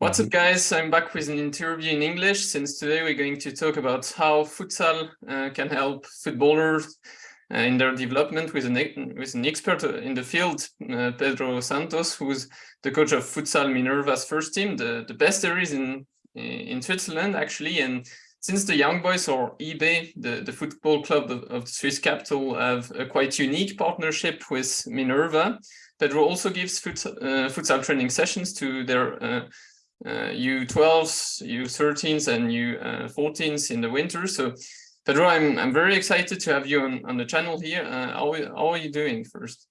What's up guys, I'm back with an interview in English. Since today we're going to talk about how futsal uh, can help footballers uh, in their development with an, with an expert in the field, uh, Pedro Santos, who's the coach of Futsal Minerva's first team, the, the best there is in, in Switzerland actually. And since the Young Boys or YB, the, the football club of, of the Swiss capital, have a quite unique partnership with Minerva, Pedro also gives futsal, uh, futsal training sessions to their uh, U12s, uh, U13s, and U14s uh, in the winter. So, Pedro, I'm I'm very excited to have you on on the channel here. Uh, how how are you doing first?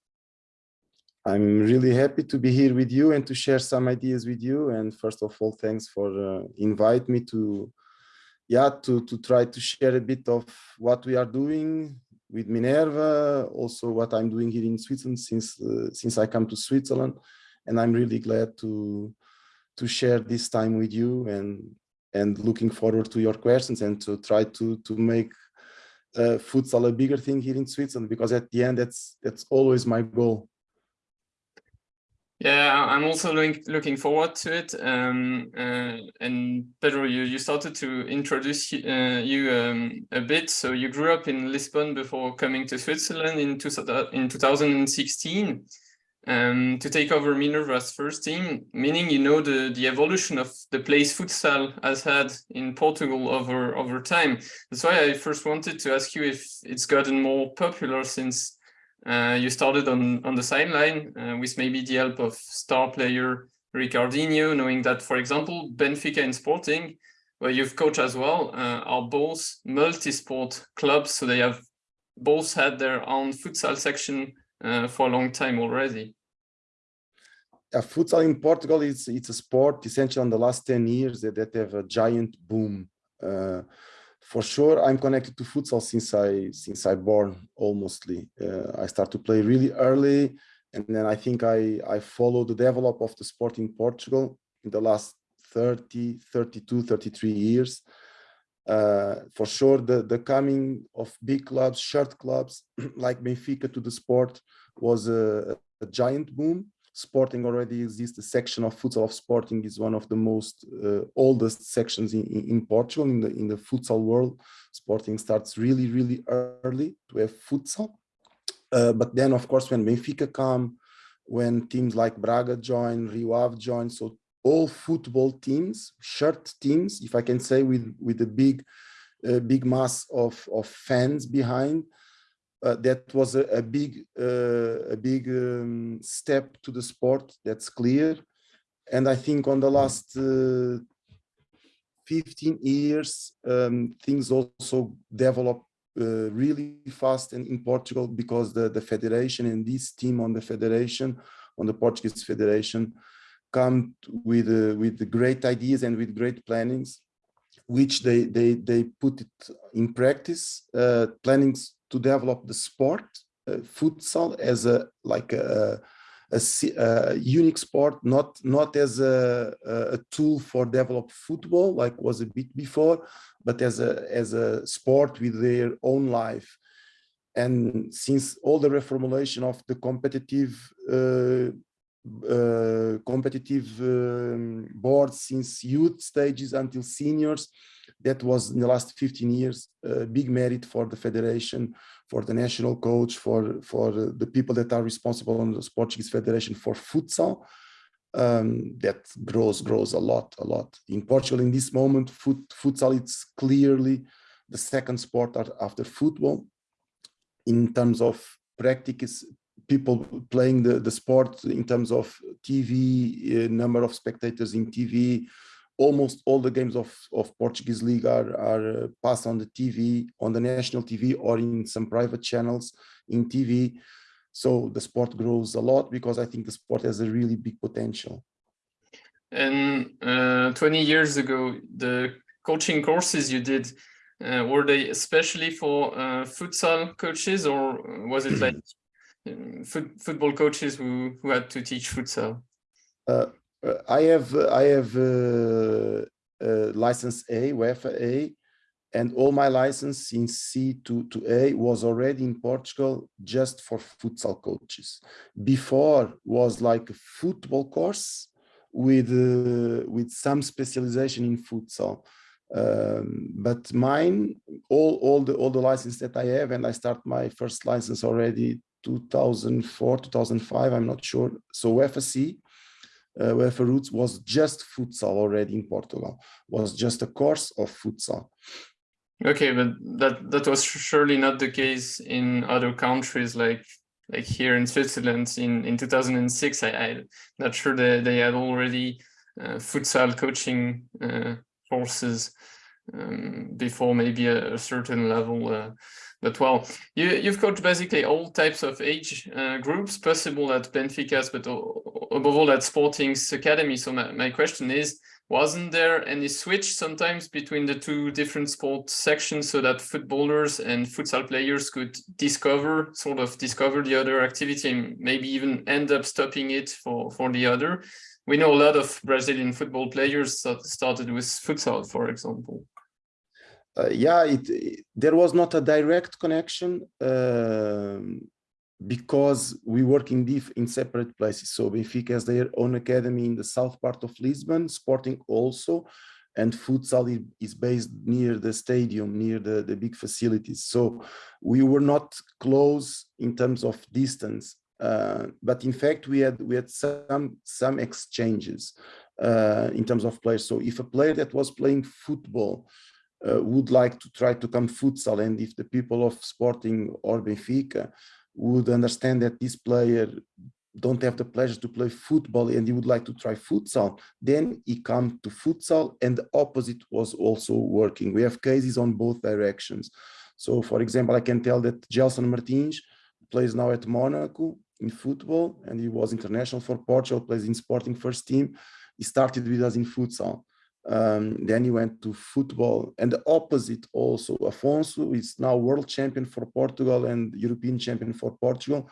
I'm really happy to be here with you and to share some ideas with you. And first of all, thanks for uh, invite me to, yeah, to to try to share a bit of what we are doing with Minerva, also what I'm doing here in Switzerland since uh, since I come to Switzerland, and I'm really glad to to share this time with you and and looking forward to your questions and to try to to make uh, futsal a bigger thing here in Switzerland because at the end that's that's always my goal. Yeah, I'm also looking looking forward to it. Um, uh, and Pedro, you you started to introduce uh, you um, a bit. So you grew up in Lisbon before coming to Switzerland in two, in 2016 um, to take over Minerva's first team, meaning you know the, the evolution of the place futsal has had in Portugal over, over time. That's why I first wanted to ask you if it's gotten more popular since uh, you started on, on the sideline uh, with maybe the help of star player Ricardinho, knowing that, for example, Benfica and Sporting, where you've coached as well, uh, are both multi-sport clubs, so they have both had their own futsal section uh, for a long time already. Yeah, futsal in Portugal is it's a sport essentially in the last 10 years that, that have a giant boom. Uh, for sure, I'm connected to futsal since I since I born almostly. Uh, I start to play really early, and then I think I I follow the develop of the sport in Portugal in the last 30, 32, 33 years. Uh, for sure, the, the coming of big clubs, shirt clubs like Benfica to the sport was a, a, giant boom. Sporting already exists. The section of futsal of Sporting is one of the most uh, oldest sections in, in, in, Portugal in the in the futsal world. Sporting starts really really early to have futsal. Uh, but then, of course, when Benfica come, when teams like Braga join, Rio Ave join, so all football teams, shirt teams, if I can say, with with a big, uh, big mass of of fans behind. Uh, that was a, a big uh, a big um, step to the sport. That's clear, and I think on the last uh, 15 years, um, things also developed uh, really fast in, in Portugal because the the federation and this team on the federation, on the Portuguese federation, come with uh, with great ideas and with great plannings which they they they put it in practice uh, plannings to develop the sport uh, futsal as a like a, a, a, unique sport not not as a, a tool for develop football like was a bit before but as a as a sport with their own life. And since all the reformulation of the competitive uh, uh, competitive um, boards since youth stages until seniors. That was in the last 15 years, a big merit for the federation, for the national coach, for, for the people that are responsible on the Portuguese Federation for futsal. Um, that grows, grows a lot, a lot. In Portugal, in this moment, foot, futsal, it's clearly the second sport after football in terms of practice, people playing the, the sport in terms of TV, uh, number of spectators in TV. Almost all the games of, of Portuguese League are, are uh, passed on the TV, on the national TV or in some private channels in TV. So the sport grows a lot because I think the sport has a really big potential. And uh, 20 years ago, the coaching courses you did, uh, were they especially for uh, futsal coaches or was it like foot, football coaches who who had to teach futsal? Uh, uh I have I have uh, uh, license A, UEFA A, and all my license in C to, to A was already in Portugal just for futsal coaches. Before was like a football course, with uh, with some specialization in futsal. Um, but mine, all all the all the license that I have, and I start my first license already 2004, 2005. I'm not sure. So UEFA-C, uh, UEFA Roots was just futsal already in Portugal. Was just a course of futsal. Okay, but that that was surely not the case in other countries like like here in Switzerland in in 2006. I, I'm not sure that they had already uh, futsal coaching uh, courses um, before maybe a, a certain level. Uh, but well, you you've coached basically all types of age uh, groups possible at Benfica's, but above all at Sporting's academy. So my, my question is wasn't there any switch sometimes between the two different sport sections so that footballers and futsal players could discover sort of discover the other activity and maybe even end up stopping it for for the other we know a lot of brazilian football players that started with futsal for example uh, yeah it, it, there was not a direct connection um, because we work in diff in separate places. So Benfica has their own academy in the south part of Lisbon, Sporting also, and futsal is based near the stadium, near the, the big facilities. So we were not close in terms of distance, uh, but in fact we had we had some some exchanges uh, in terms of players. So if a player that was playing football uh, would like to try to come futsal, and if the people of Sporting or Benfica would understand that this player don't have the pleasure to play football and he would like to try futsal, then he come to futsal and the opposite was also working. We have cases on both directions. So for example, I can tell that Gelson Martins plays now at Monaco in football and he was international for Portugal, plays in Sporting first team. He started with us in futsal. Um, then he went to football and the opposite also. Afonso is now world champion for Portugal and European champion for Portugal.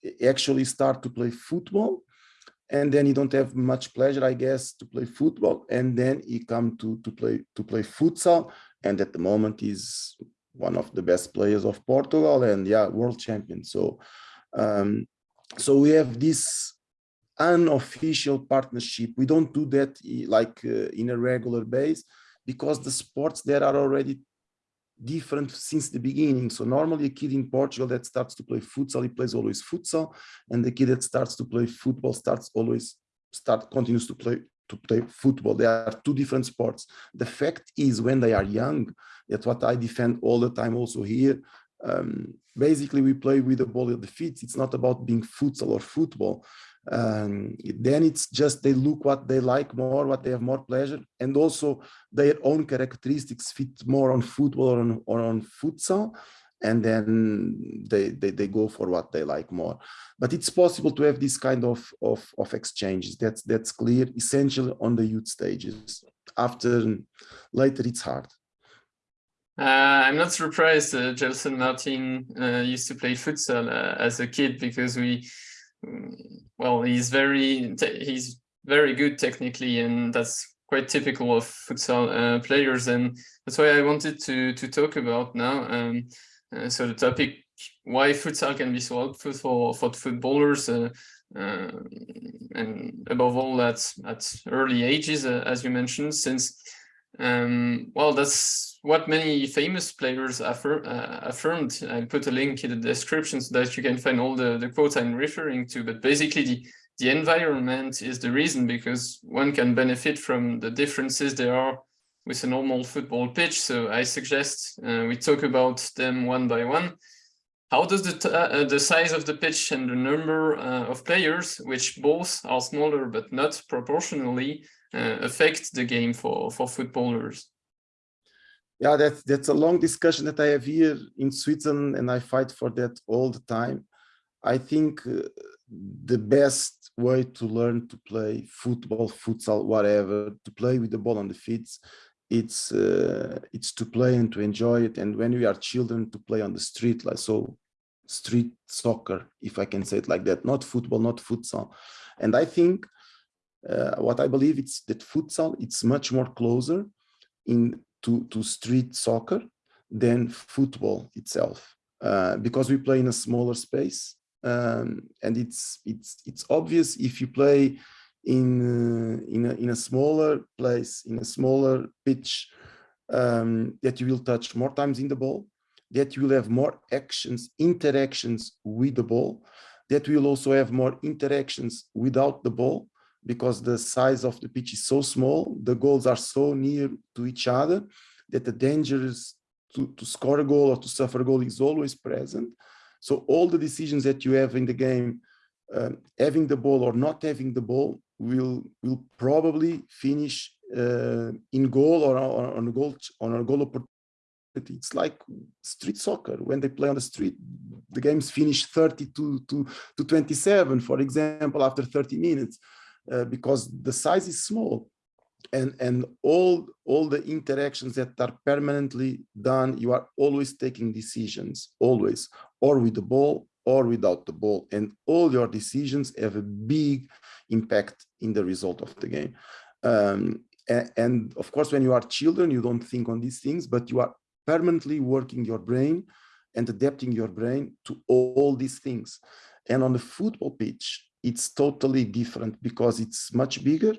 He actually start to play football and then he don't have much pleasure, I guess, to play football. And then he come to, to play to play futsal. And at the moment he's one of the best players of Portugal and yeah, world champion. So um, so we have this unofficial partnership. We don't do that like uh, in a regular base because the sports there are already different since the beginning. So normally a kid in Portugal that starts to play futsal, he plays always futsal, and the kid that starts to play football starts always start continues to play to play football. They are two different sports. The fact is when they are young, that's what I defend all the time also here. Um, basically, we play with the ball at the feet. It's not about being futsal or football um, then it's just they look what they like more, what they have more pleasure, and also their own characteristics fit more on football or on, or on futsal, and then they, they, they go for what they like more. But it's possible to have this kind of, of, of exchanges. That's, that's clear, essentially on the youth stages. After later, it's hard. Uh, I'm not surprised uh, Gelson Martin uh, used to play futsal uh, as a kid because we well, he's very he's very good technically, and that's quite typical of futsal uh, players, and that's why I wanted to to talk about now. Um, uh, so the topic why futsal can be so helpful for for footballers, uh, uh and above all at at early ages, uh, as you mentioned, since um, well, that's what many famous players affir uh, affirmed. I put a link in the description so that you can find all the, the quotes I'm referring to. But basically, the, the environment is the reason because one can benefit from the differences there are with a normal football pitch. So I suggest uh, we talk about them one by one. How does the, uh, the size of the pitch and the number uh, of players, which both are smaller but not proportionally, uh, affect the game for, for footballers? Yeah, that's, that's a long discussion that I have here in Switzerland and I fight for that all the time. I think uh, the best way to learn to play football, futsal, whatever, to play with the ball on the feet, it's uh, it's to play and to enjoy it. And when we are children, to play on the street, like so, street soccer, if I can say it like that, not football, not futsal. And I think uh, what I believe it's that futsal it's much more closer in to, to street soccer than football itself. Uh, because we play in a smaller space um, and it's it's it's obvious if you play in uh, in a, in a smaller place, in a smaller pitch, um, that you will touch more times in the ball, that you will have more actions, interactions with the ball, that we will also have more interactions without the ball, because the size of the pitch is so small, the goals are so near to each other, that the danger is to, to score a goal or to suffer a goal is always present. So all the decisions that you have in the game, um, having the ball or not having the ball, will will probably finish uh, in goal or, or on a goal on a goal opportunity. It's like street soccer when they play on the street. The games finish 30 to, to, to 27, for example, after 30 minutes, uh, because the size is small and and all all the interactions that are permanently done you are always taking decisions always or with the ball or without the ball and all your decisions have a big impact in the result of the game. Um, and, and of course when you are children you don't think on these things but you are permanently working your brain and adapting your brain to all these things. And on the football pitch it's totally different because it's much bigger.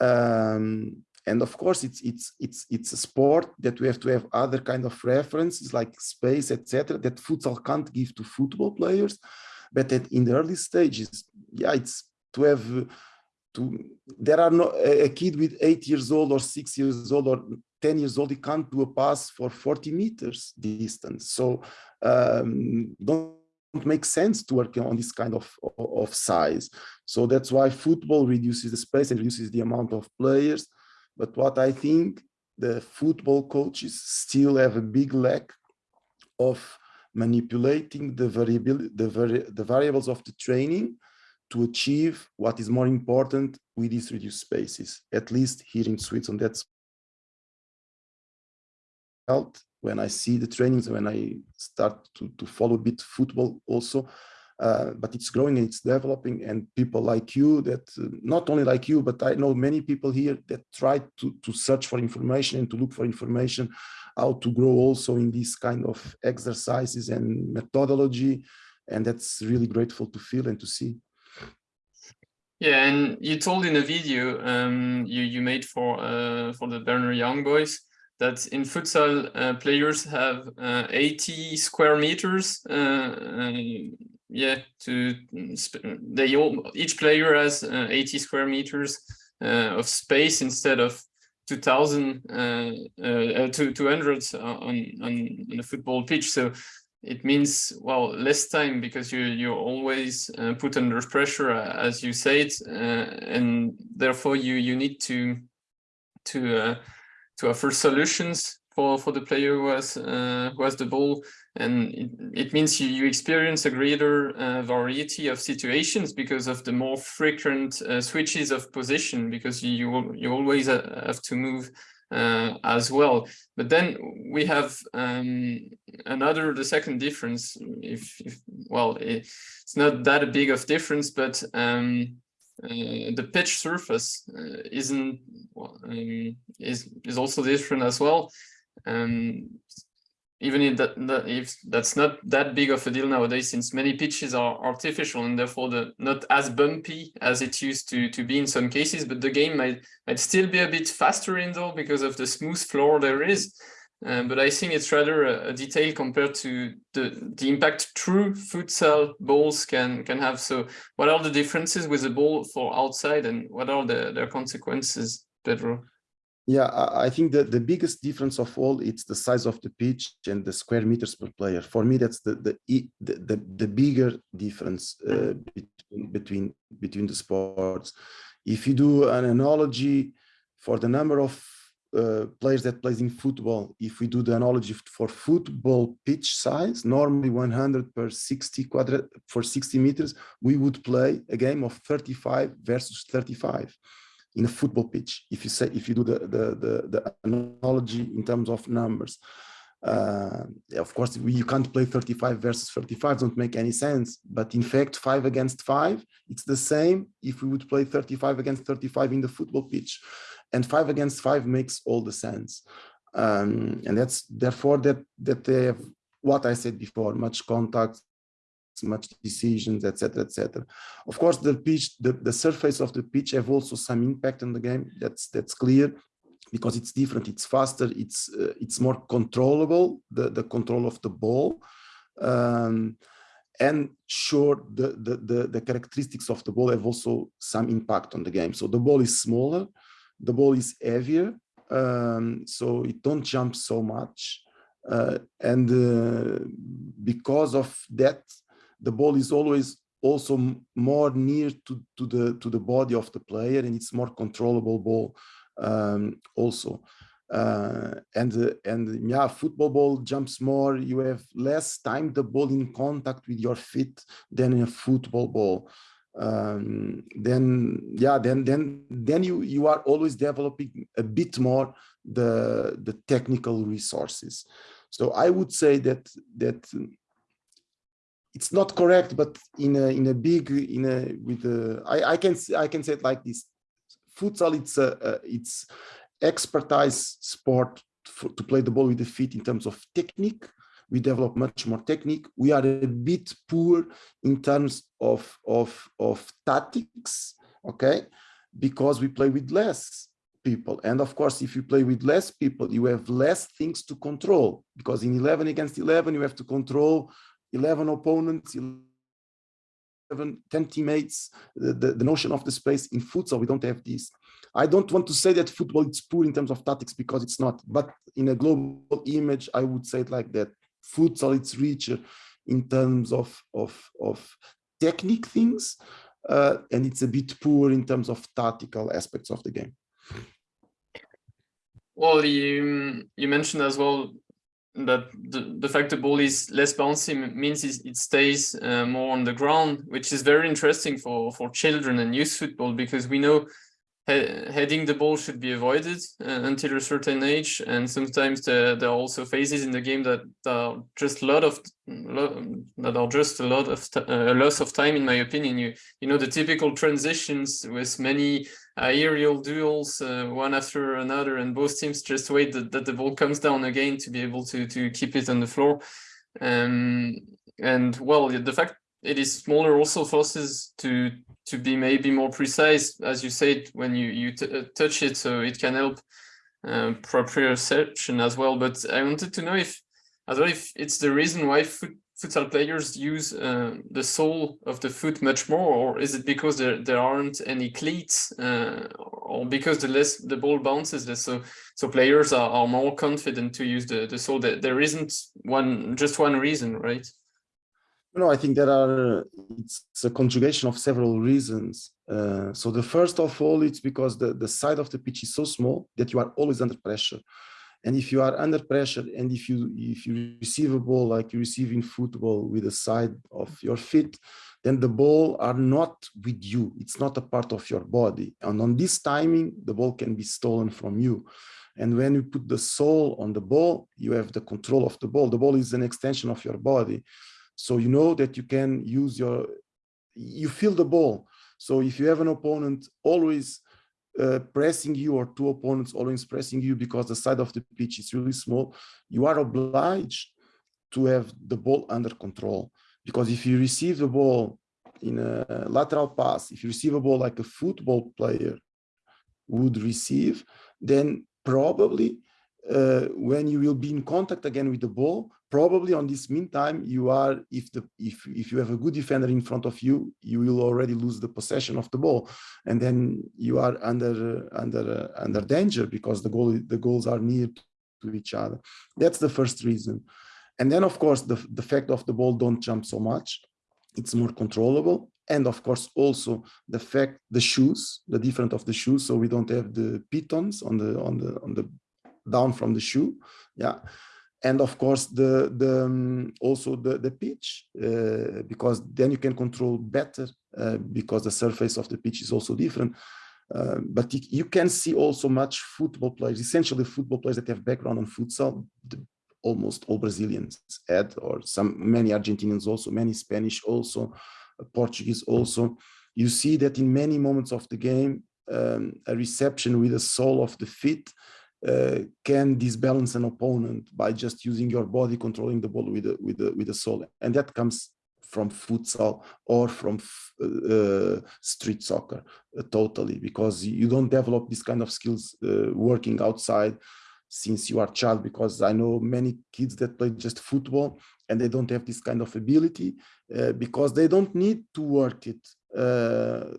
Um, and of course it's it's it's it's a sport that we have to have other kind of references like space etc that futsal can't give to football players. But in the early stages yeah it's to have to there are no a kid with eight years old or six years old or 10 years old he can't do a pass for 40 meters distance. So um, don't make sense to work on this kind of, of size. So that's why football reduces the space and reduces the amount of players. But what I think the football coaches still have a big lack of manipulating the variability, the, vari the variables of the training to achieve what is more important with these reduced spaces, at least here in Switzerland. That's helped when I see the trainings, when I start to, to follow a bit football also, uh, but it's growing and it's developing and people like you that uh, not only like you, but I know many people here that try to, to search for information and to look for information, how to grow also in these kind of exercises and methodology. And that's really grateful to feel and to see. Yeah, and you told in a video um, you, you made for uh, for the Berner Young Boys that in futsal uh, players have uh, 80 square meters uh, yeah to they all each player has uh, 80 square meters uh, of space instead of 2000 uh, uh, 200 on, on on a football pitch. So it means well less time because you you're always put under pressure as you said and therefore you you need to to to offer solutions for for the player who has uh, who has the ball. And it, it means you, you experience a greater uh, variety of situations because of the more frequent uh, switches of position because you you always have to move uh, as well. But then we have um, another the second difference. If, if well it, it's not that a big of difference but um, the pitch surface uh, isn't um, is is also different as well. Um, even if that, if that's not that big of a deal nowadays, since many pitches are artificial and therefore the not as bumpy as it used to to be in some cases, but the game might might still be a bit faster indoor because of the smooth floor there is. Um, but I think it's rather a, a, detail compared to the, the impact true futsal balls can, can have. So what are the differences with the ball for outside and what are the, their consequences, Pedro? Yeah, I think that the biggest difference of all, it's the size of the pitch and the square meters per player. For me, that's the the the, the, the bigger difference uh, between, between between the sports. If you do an analogy for the number of uh, players that plays in football, if we do the analogy for football pitch size, normally 100 per 60 quadrat for 60 meters, we would play a game of 35 versus 35 in a football pitch. If you say, if you do the the the, the analogy in terms of numbers, uh, of course you can't play 35 versus 35, don't make any sense. But in fact, five against five, it's the same if we would play 35 against 35 in the football pitch and five against five makes all the sense. Um, and that's therefore that that they have what I said before, much contact, much decisions, etc., etc. Of course, the pitch, the, the surface of the pitch have also some impact on the game. That's that's clear because it's different, it's faster, it's uh, it's more controllable, the, the control of the ball. Um, and sure, the, the, the, the, characteristics of the ball have also some impact on the game. So the ball is smaller, the ball is heavier, um, so it don't jump so much. Uh, and uh, because of that, the ball is always also more near to, to the to the body of the player and it's more controllable ball um, also. Uh, and uh, and yeah, football ball jumps more. You have less time the ball in contact with your feet than in a football ball. Um, then yeah, then then then you you are always developing a bit more the the technical resources. So I would say that that it's not correct, but in a in a big in a with a I I can I can say it like this. Futsal it's a, a it's expertise sport for, to play the ball with the feet in terms of technique. We develop much more technique. We are a bit poor in terms of, of, of tactics, okay? Because we play with less people. And of course, if you play with less people, you have less things to control because in 11 against 11, you have to control 11 opponents, 11, 10 teammates, the, the, the notion of the space in futsal, we don't have this. I don't want to say that football is poor in terms of tactics because it's not, but in a global image, I would say it like that. Futsal, it's richer in terms of, of, of technique things, uh, and it's a bit poor in terms of tactical aspects of the game. Well, you, you mentioned as well that the, the fact the ball is less bouncy means it stays uh, more on the ground, which is very interesting for, for children and youth football because we know heading the ball should be avoided uh, until a certain age and sometimes there, there, are also phases in the game that are just a lot of that are just a lot of uh, a loss of time in my opinion. You you know the typical transitions with many aerial duels uh, one after another and both teams just wait that, that the ball comes down again to be able to to keep it on the floor. Um, and well the fact it is smaller also forces to to be maybe more precise, as you said, when you, you uh, touch it, so it can help uh, proprioception as well. But I wanted to know if, as well, if it's the reason why foot, futsal players use uh, the sole of the foot much more, or is it because there, there aren't any cleats, uh, or because the less the ball bounces less, so so players are, are more confident to use the the sole. There isn't one just one reason, right? No, I think there are, it's a conjugation of several reasons. Uh, so the first of all, it's because the, the side of the pitch is so small that you are always under pressure. And if you are under pressure and if you if you receive a ball like you receive in football with the side of your feet, then the ball are not with you. It's not a part of your body. And on this timing, the ball can be stolen from you. And when you put the sole on the ball, you have the control of the ball. The ball is an extension of your body. So you know that you can use your, you feel the ball. So if you have an opponent always uh, pressing you or two opponents always pressing you because the side of the pitch is really small, you are obliged to have the ball under control. Because if you receive the ball in a lateral pass, if you receive a ball like a football player would receive, then probably uh, when you will be in contact again with the ball, probably on this meantime, you are, if the if if you have a good defender in front of you, you will already lose the possession of the ball, and then you are under under under danger because the goal the goals are near to each other. That's the first reason, and then of course the the fact of the ball don't jump so much, it's more controllable, and of course also the fact the shoes the different of the shoes. So we don't have the pitons on the on the on the down from the shoe. Yeah and of course the the um, also the the pitch uh, because then you can control better uh, because the surface of the pitch is also different. Uh, but you can see also much football players essentially football players that have background on futsal the, almost all brazilians had or some many argentinians also many spanish also portuguese also. You see that in many moments of the game um, a reception with the sole of the feet uh, can disbalance an opponent by just using your body controlling the ball with with with the sole and that comes from futsal or from uh, street soccer uh, totally because you don't develop this kind of skills uh, working outside since you are child because I know many kids that play just football and they don't have this kind of ability uh, because they don't need to work it uh,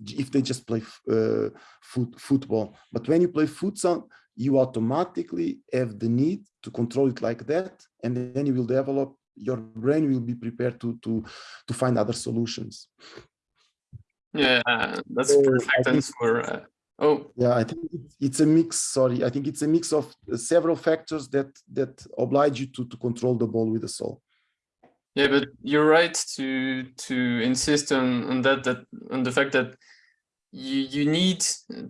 if they just play uh, foot, football. But when you play futsal, you automatically have the need to control it like that, and then you will develop. Your brain will be prepared to to to find other solutions. Yeah, that's so perfect answer. Uh, oh, yeah, I think it's a mix. Sorry, I think it's a mix of several factors that that oblige you to to control the ball with the sole. Yeah, but you're right to to insist on on that that on the fact that you you need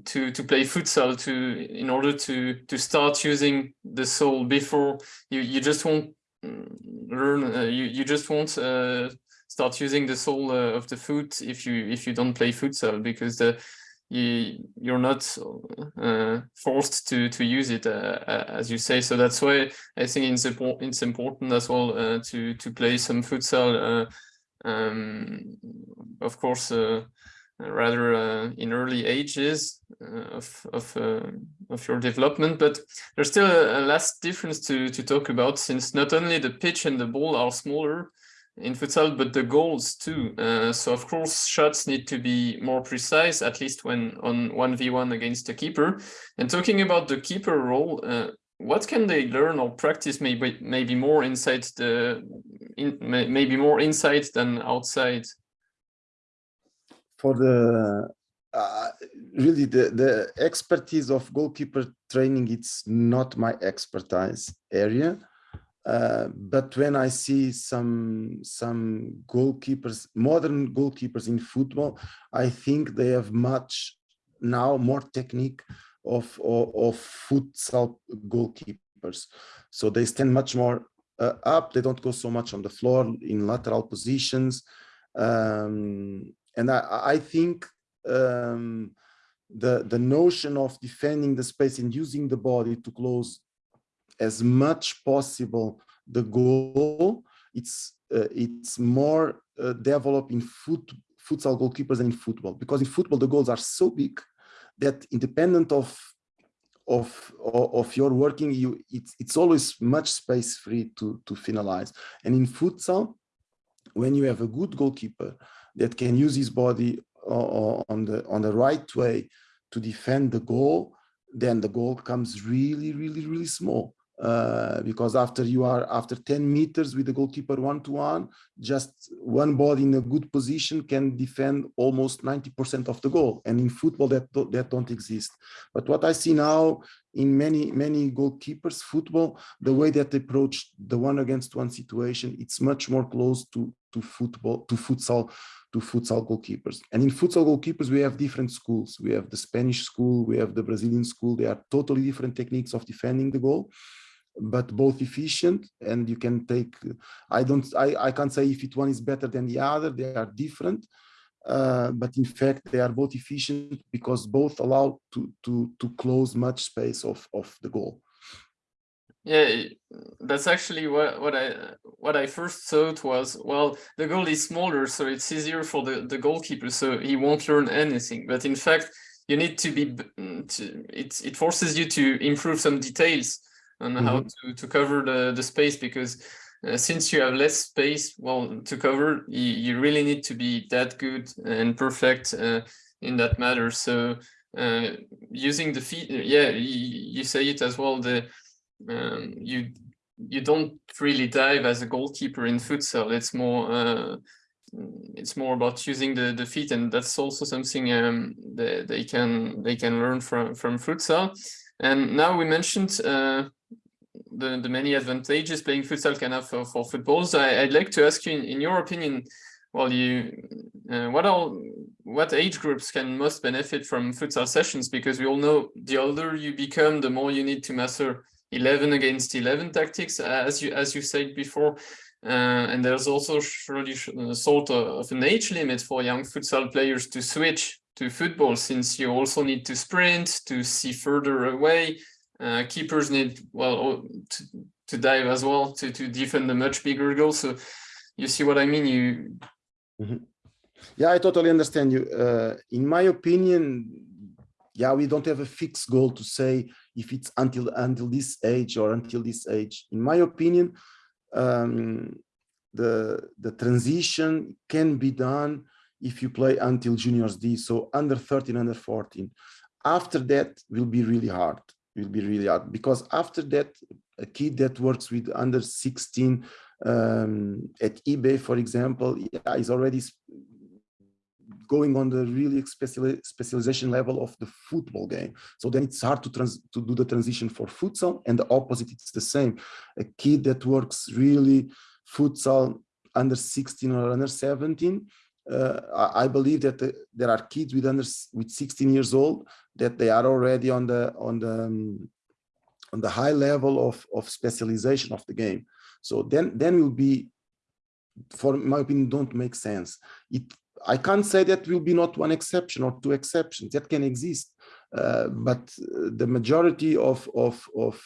to to play futsal to in order to to start using the sole before you you just won't mm, learn uh, you you just won't uh, start using the sole uh, of the foot if you if you don't play futsal because the you you're not uh, forced to to use it uh, uh, as you say. So that's why i think it's important it's important as well to to play some futsal um, of course uh, rather in early ages of of of your development but there's still a, a last difference to to talk about since not only the pitch and the ball are smaller in futsal, but the goals too. Uh, so of course, shots need to be more precise, at least when on 1v1 against the keeper. And talking about the keeper role, uh, what can they learn or practice maybe maybe more inside the in, maybe more inside than outside? For the uh, really the the expertise of goalkeeper training, it's not my expertise area. Uh, but when I see some some goalkeepers, modern goalkeepers in football, I think they have much now more technique of of, of futsal goalkeepers. So they stand much more uh, up. They don't go so much on the floor in lateral positions, um, and I, I think um, the the notion of defending the space and using the body to close as much possible the goal. It's uh, it's more uh, developed in foot futsal goalkeepers than in football because in football the goals are so big that independent of of of your working you it's it's always much space free to to finalize and in futsal when you have a good goalkeeper that can use his body uh, on the on the right way to defend the goal then the goal comes really really really small uh, because after you are after 10 meters with the goalkeeper one to one, just one body in a good position can defend almost 90% of the goal. And in football, that that don't exist. But what I see now in many many goalkeepers football, the way that they approach the one against one situation, it's much more close to to football to futsal to futsal goalkeepers. And in futsal goalkeepers, we have different schools. We have the Spanish school, we have the Brazilian school. They are totally different techniques of defending the goal but both efficient and you can take i don't i i can't say if it one is better than the other they are different uh, but in fact they are both efficient because both allow to to to close much space of of the goal yeah that's actually what what i what i first thought was well the goal is smaller so it's easier for the the goalkeeper so he won't learn anything but in fact you need to be to, it, it forces you to improve some details on mm -hmm. how mm-hmm. to, to cover the, the space because uh, since you have less space well to cover you, you really need to be that good and perfect uh, in that matter so uh, using the feet yeah you, you, say it as well the um, you you don't really dive as a goalkeeper in futsal it's more uh, it's more about using the the feet and that's also something um, that they can they can learn from from futsal and now we mentioned uh, the, the many advantages playing futsal can have for, for footballs. I, would like to ask you, in, in your opinion, well, you, uh, what are what age groups can most benefit from futsal sessions? Because we all know the older you become, the more you need to master 11 against 11 tactics, as you as you said before. Uh, and there's also surely uh, sort of an age limit for young futsal players to switch to football, since you also need to sprint, to see further away, uh, keepers need well to, to dive as well to to defend a much bigger goal. So you see what I mean? You. Mm -hmm. Yeah, I totally understand you. Uh, in my opinion, yeah, we don't have a fixed goal to say if it's until until this age or until this age. In my opinion, um, the the transition can be done if you play until juniors D, so under 13, under 14. After that will be really hard. Will be really hard because after that, a kid that works with under 16 um, at YB, for example, yeah, is already going on the really specialization level of the football game. So then it's hard to, trans to do the transition for futsal and the opposite, it's the same. A kid that works really futsal under 16 or under 17, uh, I, believe that the, there are kids with under with 16 years old that they are already on the on the um, on the high level of of specialization of the game. So then then will be, for my opinion, don't make sense. It I can't say that will be not one exception or two exceptions that can exist, uh, but the majority of, of, of,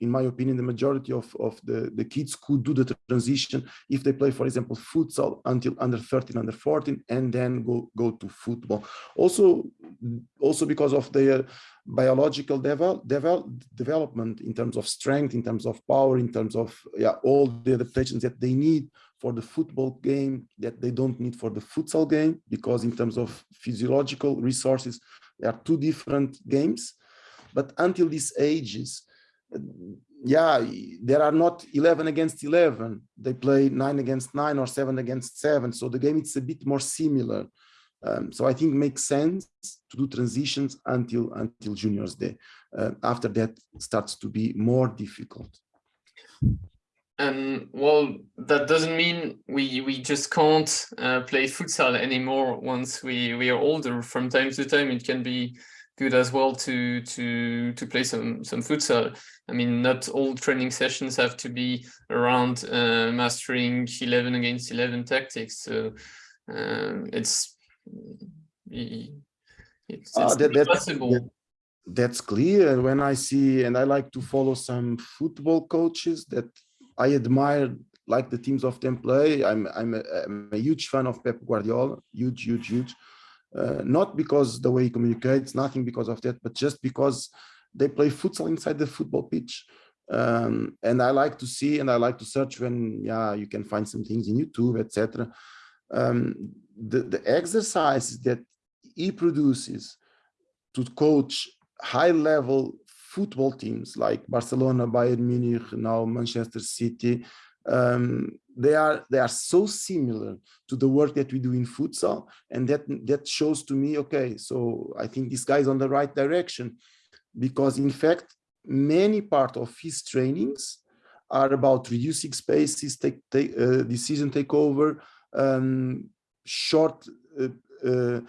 in my opinion, the majority of, of the, the kids could do the transition if they play, for example, futsal until under 13, under 14, and then go, go to football. Also, also because of their biological devel devel development in terms of strength, in terms of power, in terms of yeah, all the adaptations that they need for the football game that they don't need for the futsal game, because in terms of physiological resources, they are two different games. But until these ages, yeah, there are not 11 against 11. They play nine against nine or seven against seven. So the game is a bit more similar. Um, so I think makes sense to do transitions until until juniors D. Uh, after that starts to be more difficult. And well, that doesn't mean we we just can't uh, play futsal anymore once we we are older. From time to time, it can be good as well to to to play some some futsal. I mean, not all training sessions have to be around uh, mastering 11 against 11 tactics. So um, it's it's, uh, that, possible. That, that's clear. When I see, and I like to follow some football coaches that I admire, like the teams of them play. I'm I'm a, I'm a huge fan of Pep Guardiola, huge, huge, huge. Uh, not because the way he communicates, nothing because of that, but just because they play futsal inside the football pitch. Um, and I like to see and I like to search when yeah you can find some things in YouTube, etc. Um, the, the exercises that he produces to coach high level football teams like Barcelona, Bayern Munich, now Manchester City, um, they are they are so similar to the work that we do in futsal, and that that shows to me, okay, so I think this guy is on the right direction, because in fact many part of his trainings are about reducing spaces, take, take uh, decision takeover, um, short uh, uh,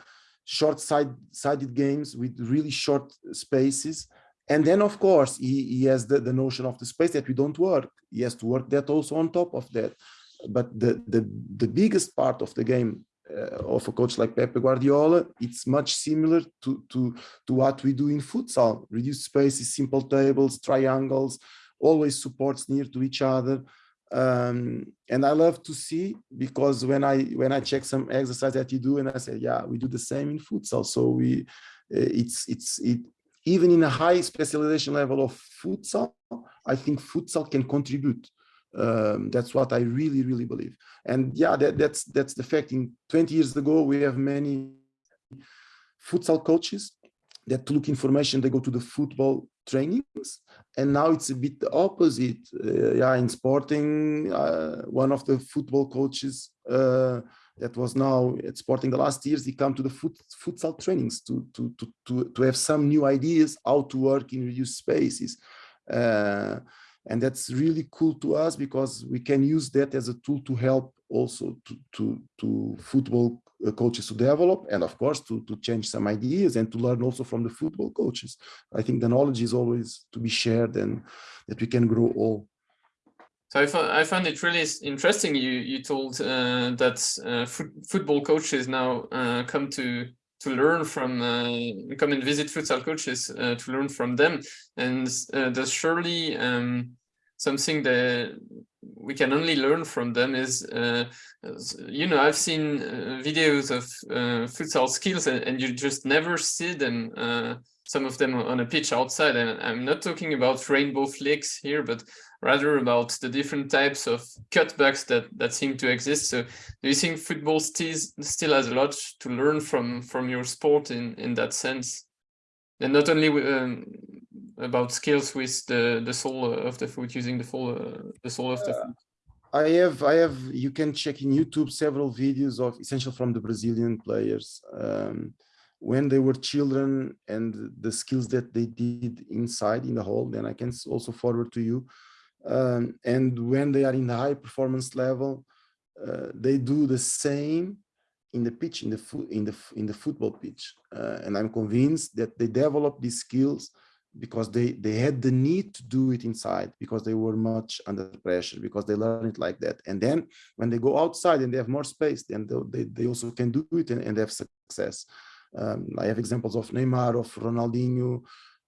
short side sided games with really short spaces and then of course he, he has the, the notion of the space that we don't work. He has to work that also on top of that. But the the, the biggest part of the game uh, of a coach like Pepe Guardiola, it's much similar to, to, to what we do in futsal. Reduced spaces, simple tables, triangles, always supports near to each other. Um, and I love to see because when I when I check some exercise that you do and I say yeah we do the same in futsal. So we uh, it's it's it even in a high specialization level of futsal I think futsal can contribute. Um, that's what I really really believe. And yeah that, that's that's the fact. In 20 years ago we have many futsal coaches that look information they go to the football trainings and now it's a bit the opposite. Uh, yeah in sporting uh, one of the football coaches uh, that was now at sporting the last years he come to the foot, futsal trainings to, to to to to have some new ideas how to work in reduced spaces uh, and that's really cool to us because we can use that as a tool to help also to to, to football uh, coaches to develop and of course to, to change some ideas and to learn also from the football coaches. I think the knowledge is always to be shared and that we can grow all. So I I found it really interesting you you told uh, that uh, football coaches now uh, come to to learn from uh, come and visit futsal coaches uh, to learn from them and there's surely um, something that we can only learn from them is, uh, you know, I've seen uh, videos of uh, futsal skills and, and, you just never see them, uh, some of them on a pitch outside. And I'm not talking about rainbow flicks here, but rather about the different types of cutbacks that, that seem to exist. So do you think football still, still has a lot to learn from, from your sport in, in that sense? And not only um, about skills with the the sole of the foot using the full uh, the sole of the uh, foot i have i have you can check in youtube several videos of essential from the brazilian players um, when they were children and the skills that they did inside in the hall, then i can also forward to you um, and when they are in the high performance level uh, they do the same in the pitch in the in the in the football pitch. Uh, and i'm convinced that they develop these skills because they they had the need to do it inside because they were much under pressure because they learned it like that. And then when they go outside and they have more space then they, they also can do it and, and have success. Um, i have examples of neymar of ronaldinho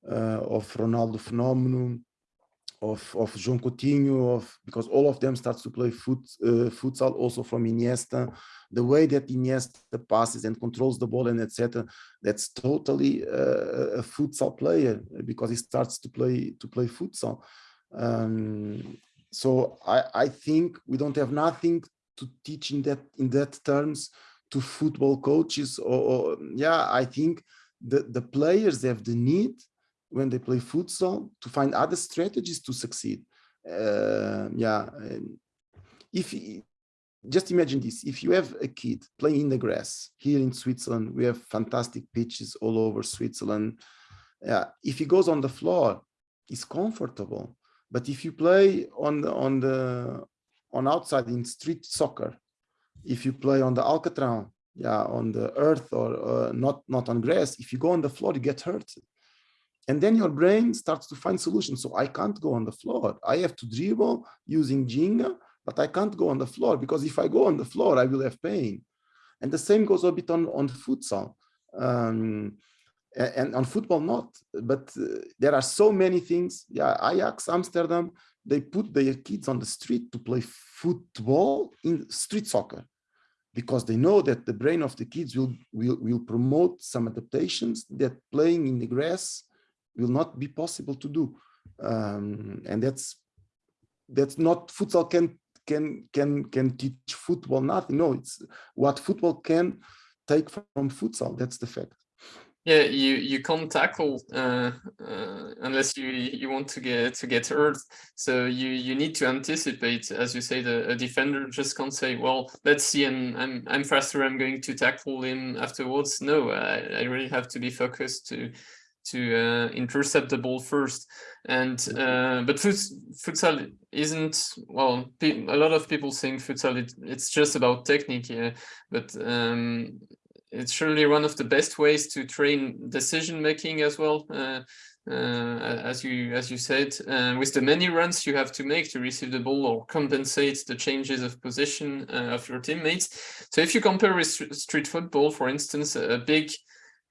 uh, of ronaldo phenomenon of of João Coutinho, of because all of them starts to play foot uh, futsal also from Iniesta. The way that Iniesta passes and controls the ball and etc. That's totally uh, a futsal player because he starts to play to play futsal. Um, so I I think we don't have nothing to teach in that in that terms to football coaches or, or yeah I think the the players have the need when they play futsal to find other strategies to succeed. Uh, yeah, if just imagine this, if you have a kid playing in the grass here in Switzerland, we have fantastic pitches all over Switzerland. Yeah, if he goes on the floor, it's comfortable. But if you play on the on the on outside in street soccer, if you play on the Alcatraz, yeah, on the earth or uh, not not on grass, if you go on the floor, you get hurt. And then your brain starts to find solutions. So I can't go on the floor. I have to dribble using ginga, but I can't go on the floor because if I go on the floor, I will have pain. And the same goes a bit on, on futsal. Um, and on football not but uh, there are so many things yeah ajax amsterdam they put their kids on the street to play football in street soccer because they know that the brain of the kids will will, will promote some adaptations that playing in the grass will not be possible to do. Um, and that's that's not futsal can can can can teach football nothing. No it's what football can take from futsal. That's the fact. Yeah you you can't tackle uh, uh, unless you you want to get to get hurt. So you you need to anticipate as you say the a defender just can't say well let's see and i'm i'm faster i'm going to tackle him afterwards. No i, I really have to be focused to to uh, intercept the ball first. And uh, but futsal isn't well. A lot of people think futsal it, it's just about technique, yeah, but um, it's surely one of the best ways to train decision making as well. Uh, uh, as you as you said, uh, with the many runs you have to make to receive the ball or compensate the changes of position uh, of your teammates. So if you compare with street football, for instance, a big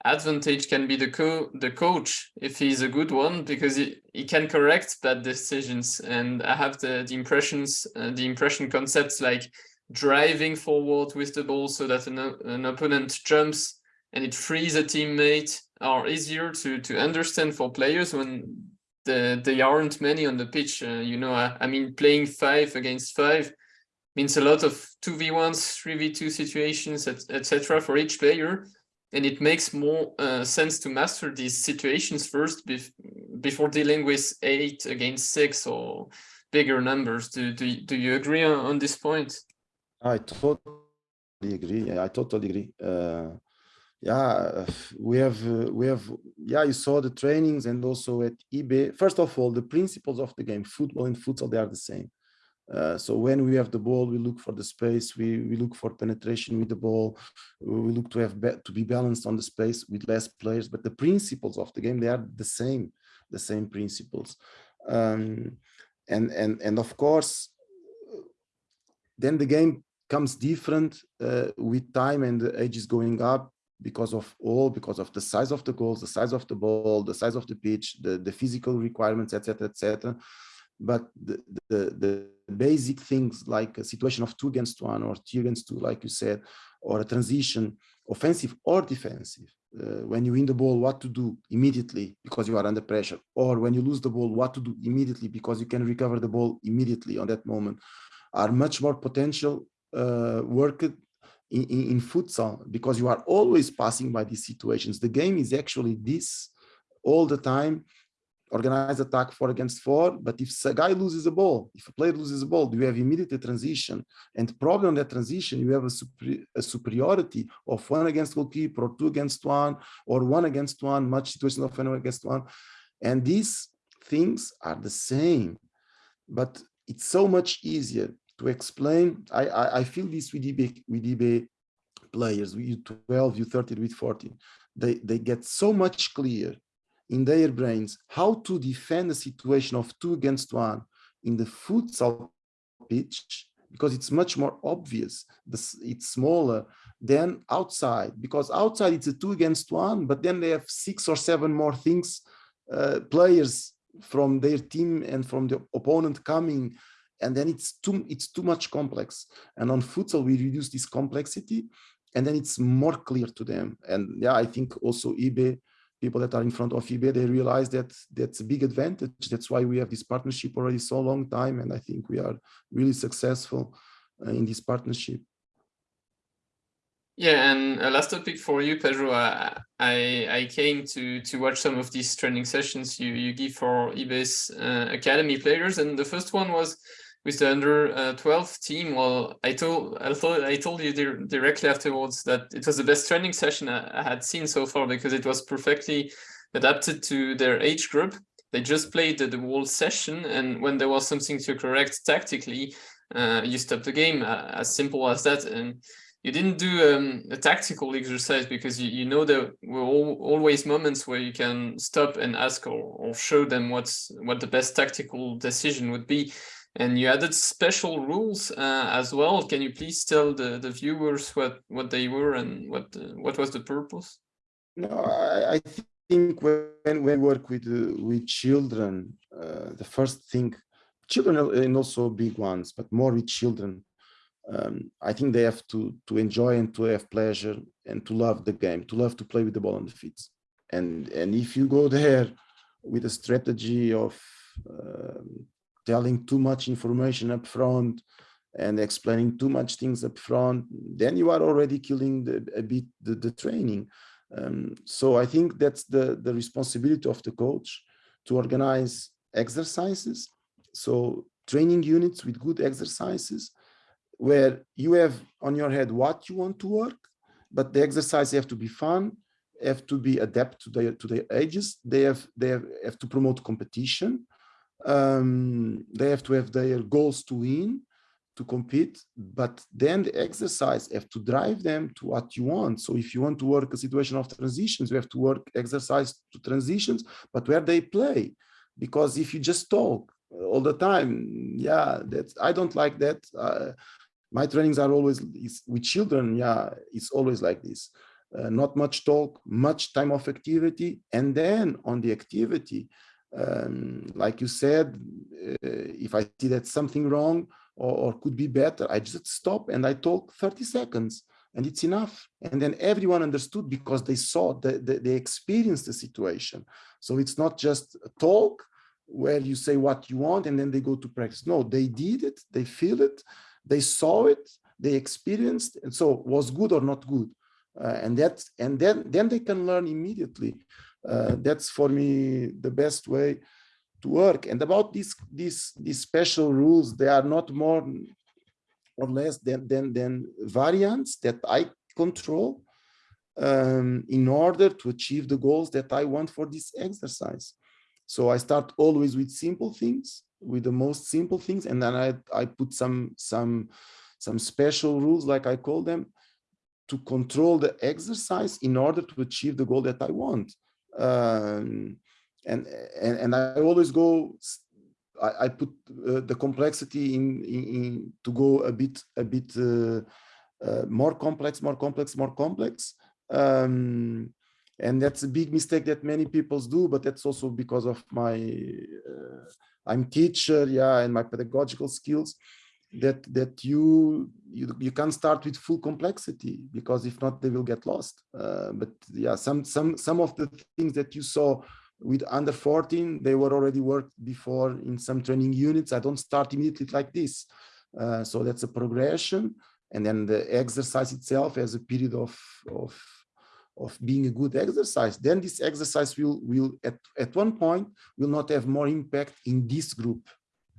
advantage can be the co the coach if he's a good one because he, he can correct bad decisions. And i have the the impressions uh, the impression concepts like driving forward with the ball so that an, an opponent jumps and it frees a teammate are easier to to understand for players when the they aren't many on the pitch. Uh, you know I, I mean playing five against five means a lot of 2v1s 3v2 situations etc et for each player and it makes more uh, sense to master these situations first bef before dealing with eight against six or bigger numbers. Do, do, do you agree on, on this point? I totally agree. Yeah, I totally agree. Uh, yeah, we have, uh, we have, yeah, you saw the trainings and also at YB. First of all, the principles of the game, football and futsal, they are the same. Uh, so when we have the ball, we look for the space, we, we look for penetration with the ball, we look to have to be balanced on the space with less players, but the principles of the game, they are the same, the same principles. Um, and, and, and of course, then the game comes different uh, with time and the age is going up because of all, because of the size of the goals, the size of the ball, the size of the pitch, the, the physical requirements, etc., etc but the, the basic things like a situation of two against one or two against two, like you said, or a transition, offensive or defensive. Uh, when you win the ball, what to do immediately because you are under pressure, or when you lose the ball, what to do immediately because you can recover the ball immediately on that moment, are much more potential uh, work in, in, in futsal because you are always passing by these situations. The game is actually this all the time organized attack four against four. But if a guy loses a ball, if a player loses a ball, you have immediate transition. And probably on that transition, you have a, super, a, superiority of one against goalkeeper or two against one or one against one, much situation of one against one. And these things are the same, but it's so much easier to explain. I, I, I feel this with YB, with YB players, with U12, U13, with 14. They, they get so much clear in their brains how to defend a situation of two against one in the futsal pitch because it's much more obvious it's smaller than outside because outside it's a two against one but then they have six or seven more things uh, players from their team and from the opponent coming and then it's too it's too much complex. And on futsal we reduce this complexity and then it's more clear to them. And yeah i think also YB people that are in front of YB, they realize that that's a big advantage. That's why we have this partnership already so long time. And I think we are really successful uh, in this partnership. Yeah, and a last topic for you, Pedro. I I came to to watch some of these training sessions you you give for YB's uh, academy players, and the first one was with the under uh, 12 team, well, I told I thought I told you directly afterwards that it was the best training session I, I had seen so far because it was perfectly adapted to their age group. They just played the, the whole session, and when there was something to correct tactically, uh, you stopped the game. Uh, as simple as that. And you didn't do um, a tactical exercise because you, you know there were all, always moments where you can stop and ask or, or show them what's what the best tactical decision would be. And you added special rules uh, as well. Can you please tell the, the viewers what, what they were and what uh, what was the purpose? No, I, I think when, we work with uh, with children, uh, the first thing, children and also big ones, but more with children, um, I think they have to to enjoy and to have pleasure and to love the game, to love to play with the ball on the feet. And and if you go there with a strategy of um, telling too much information up front and explaining too much things up front, then you are already killing the, a bit the, the training. Um, so I think that's the, the responsibility of the coach to organize exercises. So training units with good exercises where you have on your head what you want to work, but the exercise have to be fun, have to be adapt to their to their ages. They have they have, have to promote competition um, they have to have their goals to win, to compete, but then the exercise have to drive them to what you want. So if you want to work a situation of transitions, you have to work exercise to transitions, but where they play. Because if you just talk all the time, yeah, that's I don't like that. Uh, my trainings are always with children. Yeah, it's always like this. Uh, not much talk, much time of activity, and then on the activity, um, like you said, uh, if I see that something wrong or, or, could be better, I just stop and I talk 30 seconds and it's enough. And then everyone understood because they saw, the, the, they experienced the situation. So it's not just a talk where you say what you want and then they go to practice. No, they did it, they feel it, they saw it, they experienced, and so was good or not good. Uh, and that and then then they can learn immediately uh, that's for me the best way to work. And about these these these special rules, they are not more or less than than, than variants that I control um, in order to achieve the goals that I want for this exercise. So I start always with simple things, with the most simple things, and then I I put some some some special rules, like I call them, to control the exercise in order to achieve the goal that I want um, and, and and I always go. I, I put uh, the complexity in, in, in, to go a bit a bit uh, uh, more complex, more complex, more complex. Um, and that's a big mistake that many people do but that's also because of my uh, i'm teacher yeah and my pedagogical skills that that you you you can start with full complexity because if not they will get lost. Uh, but yeah some some some of the things that you saw with under 14 they were already worked before in some training units. I don't start immediately like this. Uh, so that's a progression. And then the exercise itself has a period of of of being a good exercise, then this exercise will, will at, at one point, will not have more impact in this group.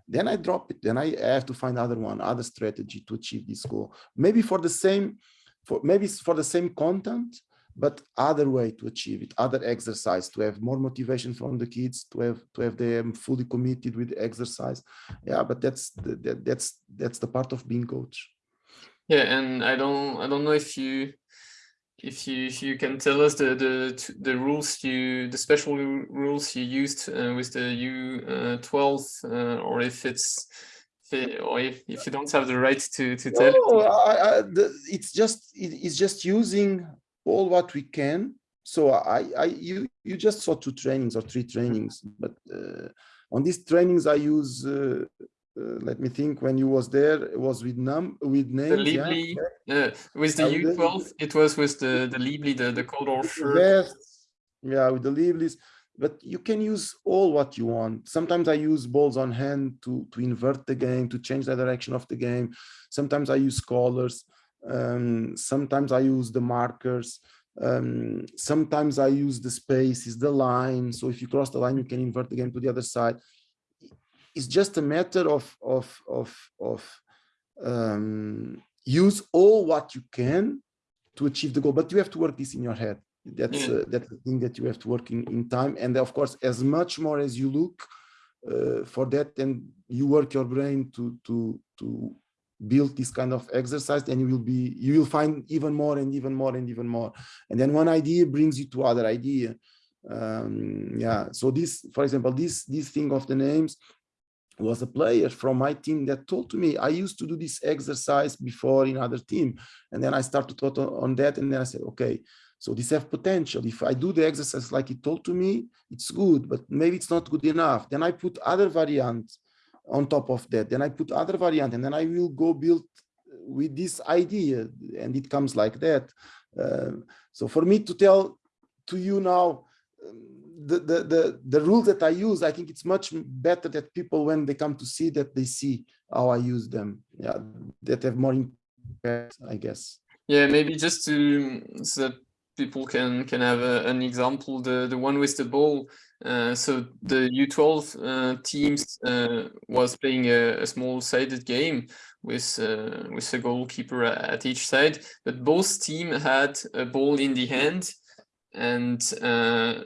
Then I drop it, then I have to find other one, other strategy to achieve this goal. Maybe for the same, for maybe for the same content, but other way to achieve it, other exercise, to have more motivation from the kids, to have to have them fully committed with exercise. Yeah, but that's the, that, that's that's the part of being coach. Yeah, and I don't I don't know if you if you if you can tell us the the the rules you the special rules you used uh, with the U12 uh, uh, or if it's or if, if you don't have the right to to tell no, I, I, the, it's just it, it's just using all what we can. So I I you you just saw two trainings or three trainings but uh, on these trainings I use uh, let me think when you was there it was with num with names the Leibli, yeah. with the u12 it was with the the Leibli the the Coldor shirt yes. Yeah with the Leiblis but you can use all what you want. Sometimes i use balls on hand to to invert the game to change the direction of the game. Sometimes i use colors. um, sometimes i use the markers. Um, sometimes i use the spaces the line. So if you cross the line you can invert the game to the other side it's just a matter of of of of um, use all what you can to achieve the goal but you have to work this in your head. That's uh, that's the thing that you have to work in, in time and of course as much more as you look uh, for that and you work your brain to to to build this kind of exercise then you will be you will find even more and even more and even more. And then one idea brings you to other idea. Um yeah so this for example this this thing of the names was a player from my team that told to me, I used to do this exercise before in other team. And then I started to on that. And then I said, okay, so this have potential. If I do the exercise like he told to me, it's good, but maybe it's not good enough. Then I put other variants on top of that. Then I put other variant and then I will go build with this idea and it comes like that. Uh, so for me to tell to you now, um, the, the, the, the rules that I use, I think it's much better that people, when they come to see that they see how I use them. Yeah, that have more impact, I guess. Yeah, maybe just to, so that people can can have a, an example, the, the one with the ball. Uh, so the U12 uh, teams uh, was playing a, a small sided game with uh, with a goalkeeper at each side, but both team had a ball in the hand and uh,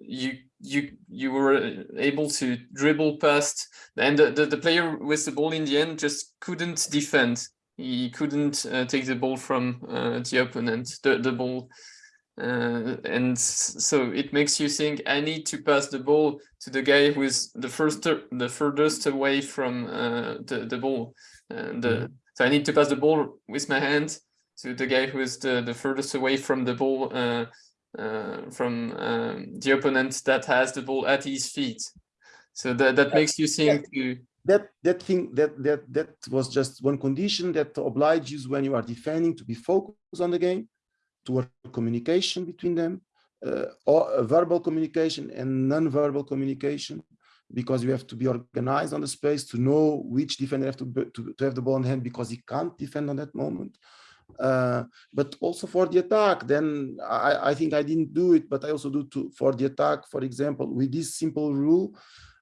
you you you were able to dribble past and the, the, the, player with the ball in the end just couldn't defend. He couldn't uh, take the ball from uh, the opponent the, the ball. Uh, and so it makes you think i need to pass the ball to the guy who is the first the furthest away from uh, the, the ball. And mm -hmm. so i need to pass the ball with my hand to the guy who is the the furthest away from the ball uh, uh, from um, the opponent that has the ball at his feet. So that, that makes you think yeah. that that thing that that that was just one condition that obliges when you are defending to be focused on the game, to work communication between them, uh, or verbal communication and non-verbal communication, because you have to be organized on the space to know which defender have to, to, to have the ball in hand because he can't defend on that moment. Uh, but also for the attack, then I, I think I didn't do it, but I also do to, for the attack, for example, with this simple rule,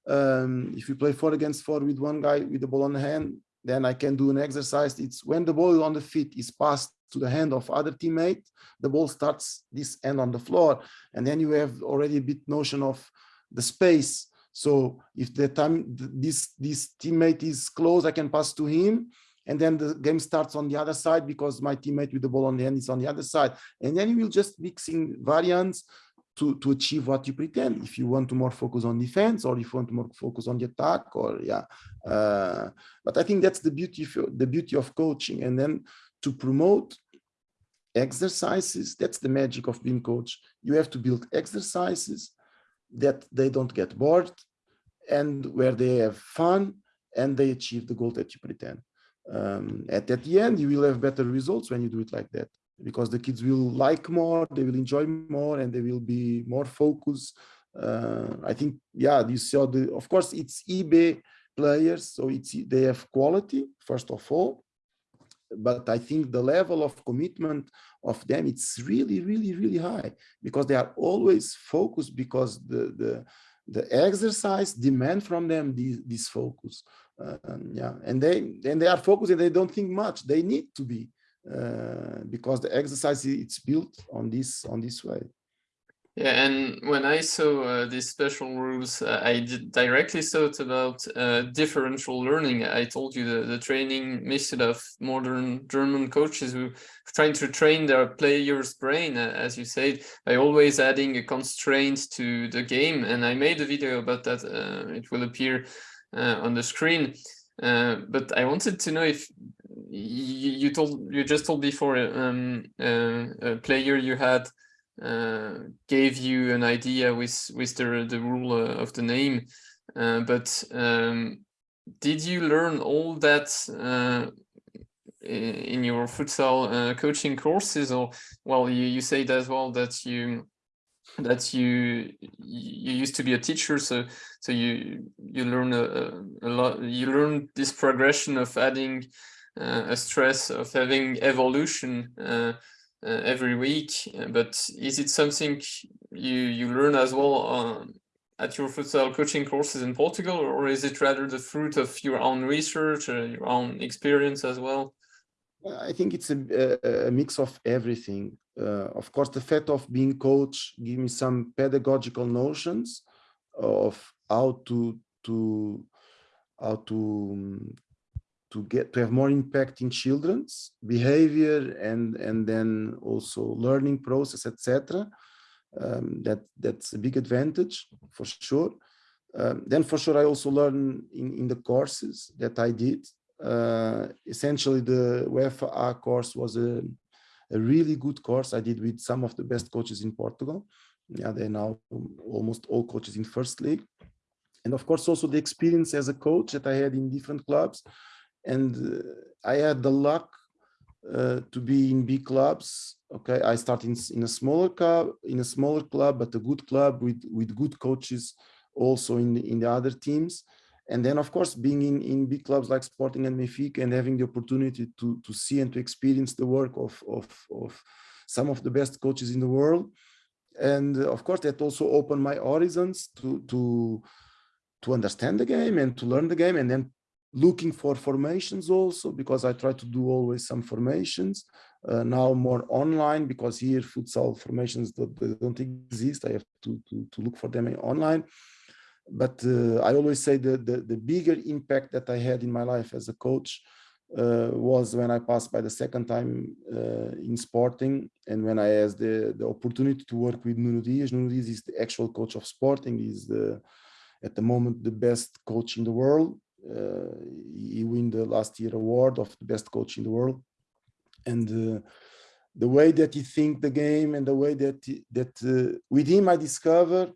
um, if you play four against four with one guy with the ball on the hand, then I can do an exercise. It's when the ball on the feet is passed to the hand of other teammate, the ball starts this end on the floor. And then you have already a bit notion of the space. So if the time this, this teammate is close, I can pass to him and then the game starts on the other side because my teammate with the ball on the end is on the other side. And then you will just mixing variants to, to achieve what you pretend. If you want to more focus on defense or if you want to more focus on the attack or yeah. Uh, but I think that's the beauty of the beauty of coaching. And then to promote exercises. That's the magic of being coach. You have to build exercises that they don't get bored and where they have fun and they achieve the goal that you pretend. Um, at, at the end, you will have better results when you do it like that because the kids will like more, they will enjoy more, and they will be more focused. Uh, I think, yeah, you saw the, of course, it's YB players, so it's they have quality first of all, but I think the level of commitment of them it's really, really, really high because they are always focused because the the the exercise demand from them this, this focus. Uh, yeah, and they and they are focused and they don't think much. They need to be uh, because the exercise it's built on this on this way. Yeah, and when I saw uh, these special rules, uh, I directly thought about uh, differential learning. I told you the, the training method of modern German coaches who trying to train their player's brain, uh, as you said, by always adding a constraint to the game. And I made a video about that. Uh, it will appear uh, on the screen. but I wanted to know if you, you told you just told before um, a player you had gave you an idea with with the the rule uh, of the name. Uh, but um, did you learn all that uh, in your futsal uh, coaching courses? Or well you you said as well that you that you you used to be a teacher so so you you learn a, a lot you learn this progression of adding uh, a stress of having evolution uh, every week, uh, but is it something you you learn as well um, at your futsal coaching courses in Portugal, or is it rather the fruit of your own research, uh, your own experience as well? I think it's a, a mix of everything. Uh, of course, the fact of being coach give me some pedagogical notions of how to to how to um, to get to have more impact in children's behavior and and then also learning process etc um, that that's a big advantage for sure. Um, then for sure i also learn in in the courses that i did. Uh, essentially the UEFA course was a, a really good course. I did with some of the best coaches in Portugal. Yeah, they're now almost all coaches in first league. And of course, also the experience as a coach that I had in different clubs and uh, I had the luck uh, to be in big clubs. Okay, I started in, in a smaller club, in a smaller club, but a good club with with good coaches, also in the, in the other teams. And then, of course, being in, in big clubs like Sporting and Benfica and having the opportunity to, to see and to experience the work of, of, of some of the best coaches in the world. And uh, of course, that also opened my horizons to, to, to understand the game and to learn the game and then looking for formations also because I try to do always some formations uh, now more online because here futsal formations that don't exist. I have to, to, to look for them online. But uh, I always say the, the, the bigger impact that I had in my life as a coach uh, was when I passed by the second time uh, in Sporting and when I had the, the opportunity to work with Nuno Dias. Nuno Dias is the actual coach of Sporting, he's the, at the moment the best coach in the world he won the last year award of the best coach in the world. And uh, the way that he think the game and the way that he, that uh, with him I discover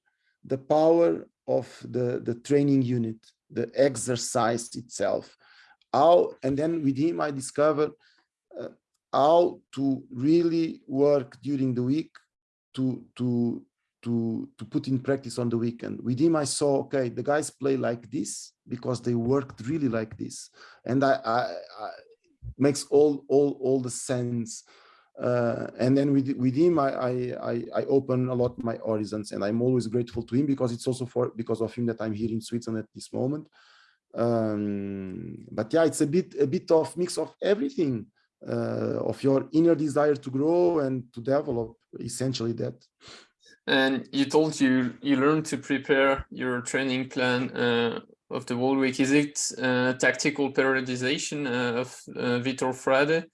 the power of the the training unit, the exercise itself. How and then with him I discover uh, how to really work during the week to to to to put in practice on the weekend. With him, I saw okay, the guys play like this because they worked really like this, and I, I, I makes all all all the sense. Uh, and then with with him, I, I I open a lot my horizons, and I'm always grateful to him because it's also for because of him that I'm here in Switzerland at this moment. Um, but yeah, it's a bit a bit of mix of everything. Uh, of your inner desire to grow and to develop essentially that and you told you you learned to prepare your training plan uh, of the whole week. Is it uh, tactical periodization uh, of uh, Vitor Frade?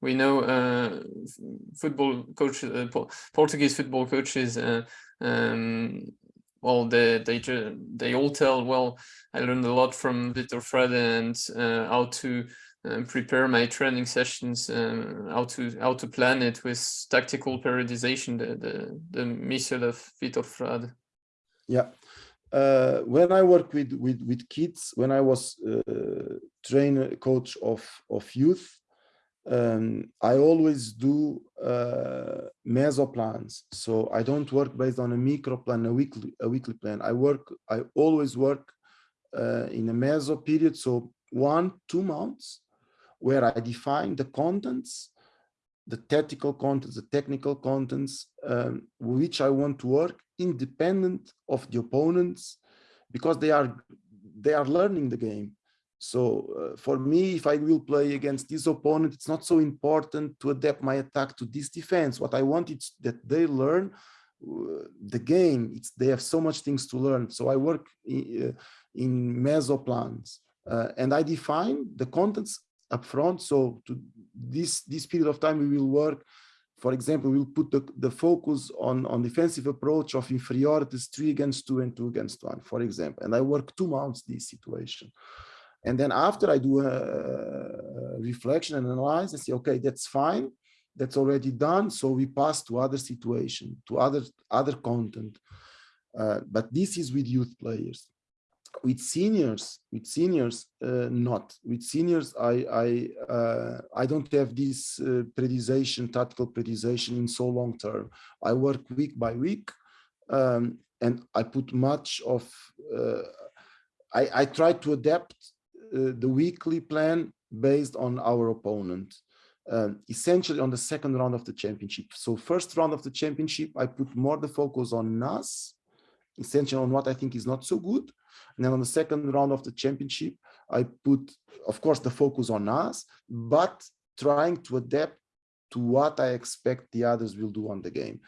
We know uh, football coach, uh, Portuguese football coaches. Um, well, they they they all tell. Well, I learned a lot from Vitor Frade and how to prepare my training sessions, um, how to how to plan it with tactical periodization, the the, the method of Vitor Frade. Yeah. Uh, when I work with, with, with kids, when I was uh, trainer coach of, of youth, um, I always do uh, meso plans. So I don't work based on a micro plan, a weekly, a weekly plan. I work, I always work uh, in a meso period. So one, two months where I define the contents, the tactical contents, the technical contents, um, which I want to work independent of the opponents because they are they are learning the game. So uh, for me if i will play against this opponent it's not so important to adapt my attack to this defense. What i want is that they learn uh, the game. It's they have so much things to learn. So i work in, uh, in meso plans uh, and i define the contents up front so to this this period of time we will work for example, we'll put the, the focus on, on defensive approach of inferiorities three against two and two against one, for example. And I work two months this situation. And then after I do a reflection and analyze, and say, okay, that's fine. That's already done. So we pass to other situation, to other, other content. Uh, but this is with youth players with seniors with seniors uh, not. With seniors i i uh, i don't have this uh, periodization tactical periodization in so long term. I work week by week um, and i put much of uh, i i try to adapt uh, the weekly plan based on our opponent um, essentially on the second round of the championship. So first round of the championship i put more the focus on us essentially on what i think is not so good and then on the second round of the championship, I put, of course, the focus on us, but trying to adapt to what I expect the others will do on the game.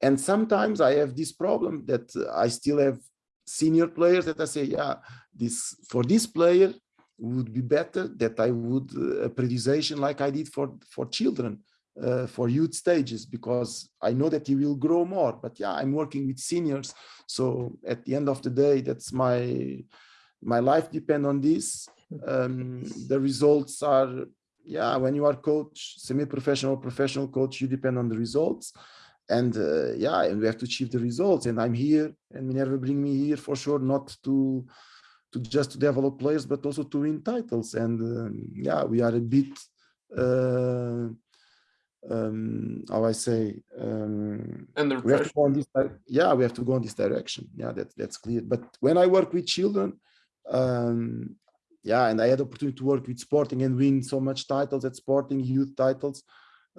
And sometimes I have this problem that I still have senior players that I say, yeah, this for this player would be better that I would uh, a periodization like I did for for children uh, for youth stages because I know that he will grow more. But yeah, I'm working with seniors, so at the end of the day, that's my my life depend on this. Um, the results are yeah. When you are coach, semi-professional, professional coach, you depend on the results. And uh, yeah, and we have to achieve the results. And I'm here, and Minerva bring me here for sure, not to to just to develop players, but also to win titles. And um, yeah, we are a bit uh, um how i say um Under we have to go on this yeah we have to go in this direction. Yeah that that's clear. But when i work with children um yeah and i had the opportunity to work with sporting and win so much titles at sporting youth titles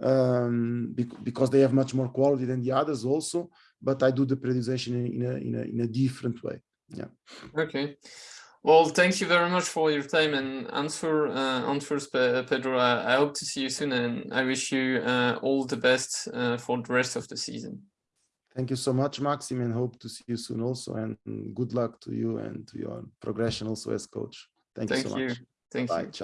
um bec- because they have much more quality than the others also but i do the periodization in a in a in a different way. Yeah. Okay. Well, thank you very much for your time and answer uh, answers, Pedro. I, I hope to see you soon, and I wish you uh, all the best uh, for the rest of the season. thank you so much maxim and hope to see you soon also and good luck to you and to your progression also as coach thank, Thank you so you. much Thank bye you. ciao